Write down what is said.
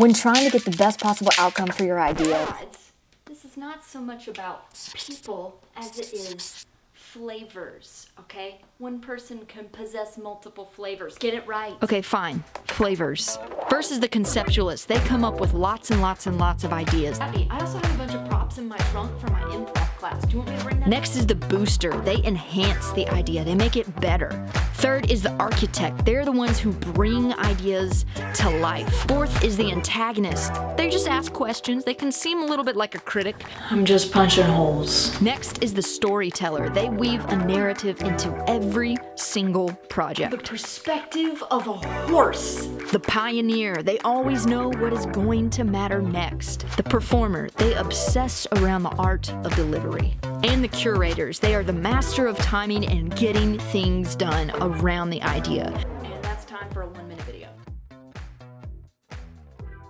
when trying to get the best possible outcome for your idea. This is not so much about people as it is flavors, okay? One person can possess multiple flavors. Get it right. Okay, fine. Flavors. Versus the conceptualists. They come up with lots and lots and lots of ideas. Abby, I also have a bunch of props in my trunk for my improv class. Do you want me to bring that? Next is the booster. They enhance the idea, they make it better. Third is the architect. They're the ones who bring ideas to life. Fourth is the antagonist. They just ask questions. They can seem a little bit like a critic. I'm just punching holes. Next is the storyteller. They weave a narrative into every single project. The perspective of a horse. The pioneer, they always know what is going to matter next. The performer, they obsess around the art of delivery. And the curators, they are the master of timing and getting things done around the idea. And that's time for a one minute video.